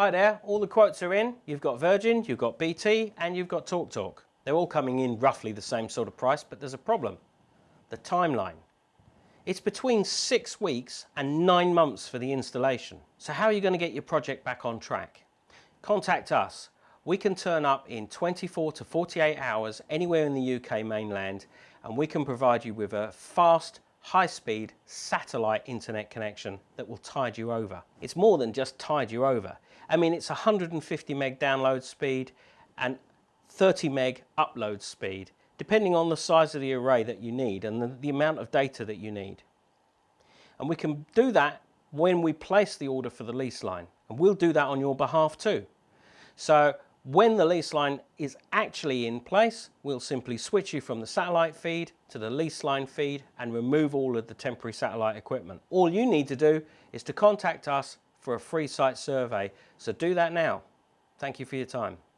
Hi there, all the quotes are in. You've got Virgin, you've got BT, and you've got TalkTalk. They're all coming in roughly the same sort of price, but there's a problem. The timeline. It's between six weeks and nine months for the installation. So how are you going to get your project back on track? Contact us. We can turn up in 24 to 48 hours anywhere in the UK mainland and we can provide you with a fast, high-speed satellite internet connection that will tide you over. It's more than just tide you over. I mean, it's 150 meg download speed and 30 meg upload speed, depending on the size of the array that you need and the, the amount of data that you need. And we can do that when we place the order for the lease line. And we'll do that on your behalf too. So when the lease line is actually in place, we'll simply switch you from the satellite feed to the lease line feed and remove all of the temporary satellite equipment. All you need to do is to contact us for a free site survey. So do that now. Thank you for your time.